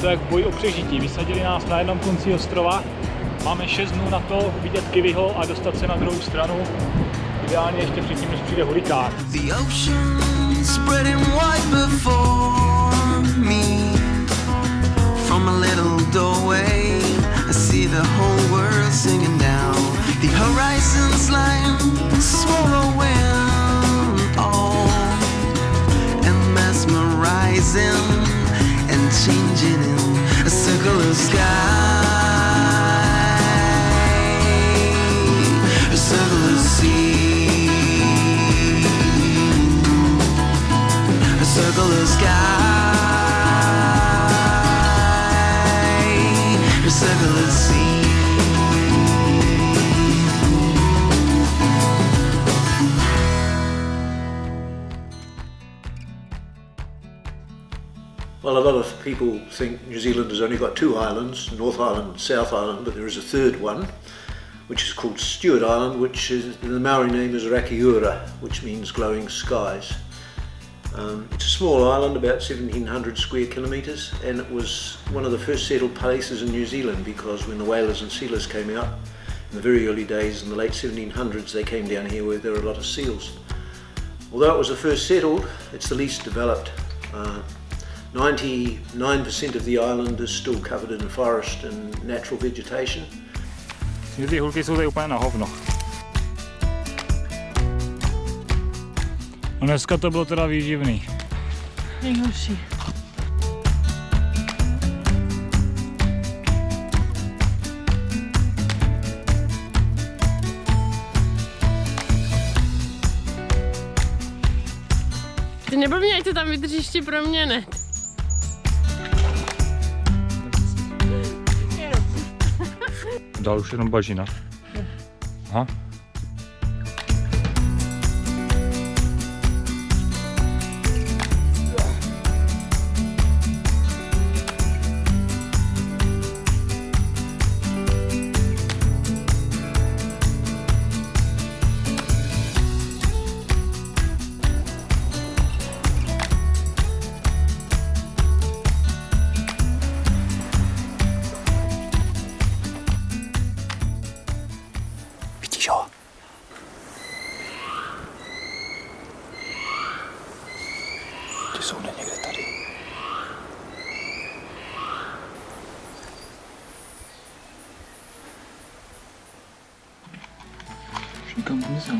to jak boj o přežití. Vysadili nás na jednom konci ostrova, máme 6 dnů na to vidět Kiviho a dostat se na druhou stranu. Ideálně ještě předtím, než přijde hurikán. The Well, a lot of people think New Zealand has only got two islands, North Island and South Island, but there is a third one, which is called Stewart Island, which is, the Maori name is Rakiura, which means glowing skies. Um, it's a small island, about 1700 square kilometres, and it was one of the first settled places in New Zealand because when the whalers and sealers came out in the very early days in the late 1700s, they came down here where there were a lot of seals. Although it was the first settled, it's the least developed. Uh, 99% of the island is still covered in forest and natural vegetation. A dneska to bylo teda výživný. Nejhorší. Ty neblbně, ať to tam vydržíš ještě pro mě, ne? Dál už jenom bažina. Aha. しょうも干嘛想？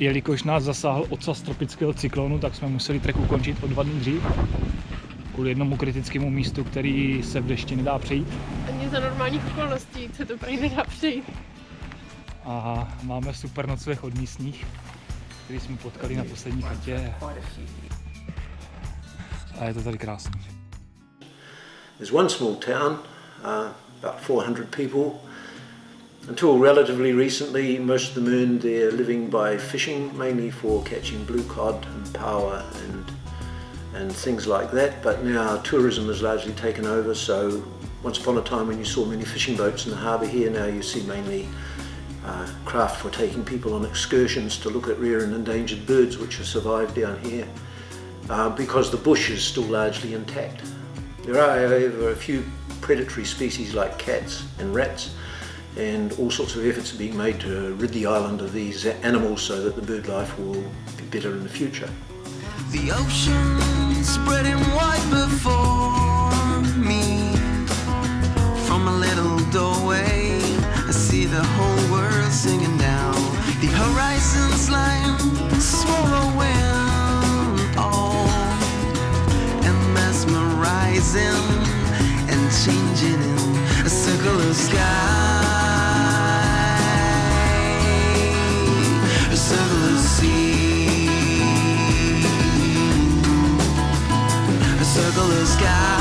Jelikož nás zasáhl ocas tropického cyklonu, tak jsme museli trek ukončit o dva dny dřív. Kvůli jednomu kritickému místu, který se v dešti nedá přejít. Ani za normálních okolností se to prý nedá přejít. A máme super nocleh od místních, který jsme potkali na poslední chatě. A je to tady krásný. There's one small town, uh, about 400 people. Until relatively recently, most of them earned their living by fishing, mainly for catching blue cod and paua and and things like that. But now tourism has largely taken over. So once upon a time, when you saw many fishing boats in the harbour here, now you see mainly uh, craft for taking people on excursions to look at rare and endangered birds which have survived down here. Uh, because the bush is still largely intact. There are, however, a few predatory species like cats and rats, and all sorts of efforts are being made to rid the island of these animals so that the bird life will be better in the future. The ocean spreading wide before me. From a little doorway, I see the whole world singing now. The all and mesmerizing and changing in a circle of sky. the sky.